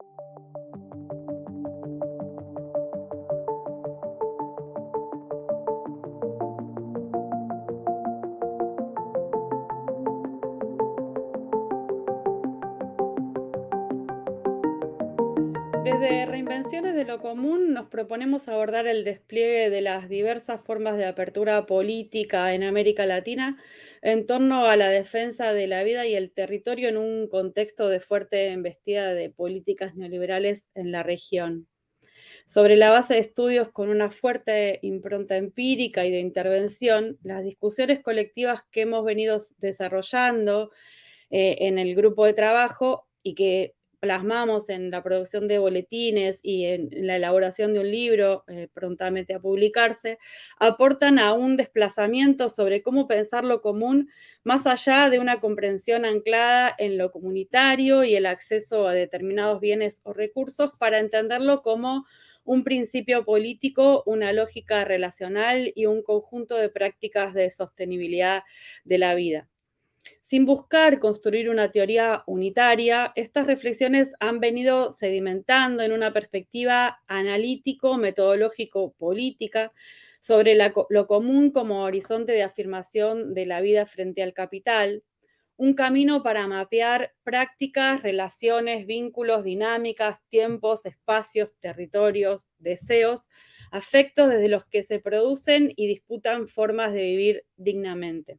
Thank you. Desde Reinvenciones de lo Común nos proponemos abordar el despliegue de las diversas formas de apertura política en América Latina en torno a la defensa de la vida y el territorio en un contexto de fuerte embestida de políticas neoliberales en la región. Sobre la base de estudios con una fuerte impronta empírica y de intervención, las discusiones colectivas que hemos venido desarrollando eh, en el grupo de trabajo y que plasmamos en la producción de boletines y en, la elaboración de un libro eh, prontamente a publicarse, aportan a un desplazamiento sobre cómo pensar lo común más allá de una comprensión anclada en lo comunitario y el acceso a determinados bienes o recursos para entenderlo como un principio político, una lógica relacional y un conjunto de prácticas de sostenibilidad de la vida. Sin buscar construir una teoría unitaria, estas reflexiones han venido sedimentando en una perspectiva analítico-metodológico-política sobre lo común como horizonte de afirmación de la vida frente al capital, un camino para mapear prácticas, relaciones, vínculos, dinámicas, tiempos, espacios, territorios, deseos, afectos desde los que se producen y disputan formas de vivir dignamente.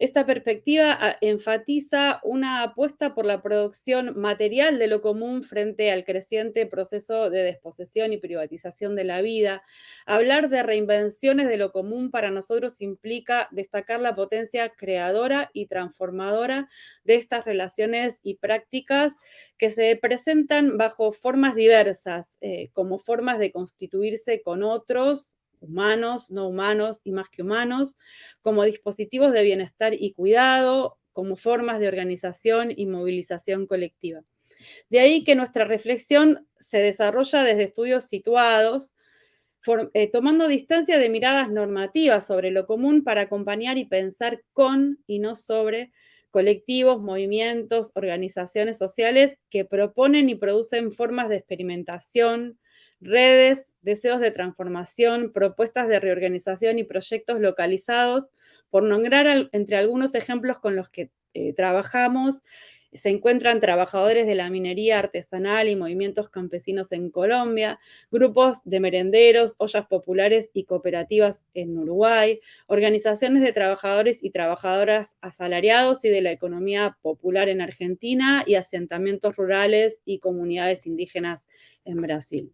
Esta perspectiva ah, enfatiza una apuesta por la producción material de lo común frente al creciente proceso de desposesión y privatización de la vida. Hablar de reinvenciones de lo común para nosotros implica destacar la potencia creadora y transformadora de estas relaciones y prácticas que se presentan bajo formas diversas, eh, como formas de constituirse con otros, humanos, no humanos y más que humanos, como dispositivos de bienestar y cuidado, como formas de organización y movilización colectiva. De ahí que nuestra reflexión se desarrolla desde estudios situados, eh, tomando distancia de miradas normativas sobre lo común para acompañar y pensar con y no sobre colectivos, movimientos, organizaciones sociales que proponen y producen formas de experimentación, redes, deseos de transformación, propuestas de reorganización y proyectos localizados. Por nombrar entre algunos ejemplos con los que eh, trabajamos, se encuentran trabajadores de la minería artesanal y movimientos campesinos en Colombia, grupos de merenderos, ollas populares y cooperativas en Uruguay, organizaciones de trabajadores y trabajadoras asalariados y de la economía popular en Argentina y asentamientos rurales y comunidades indígenas en Brasil.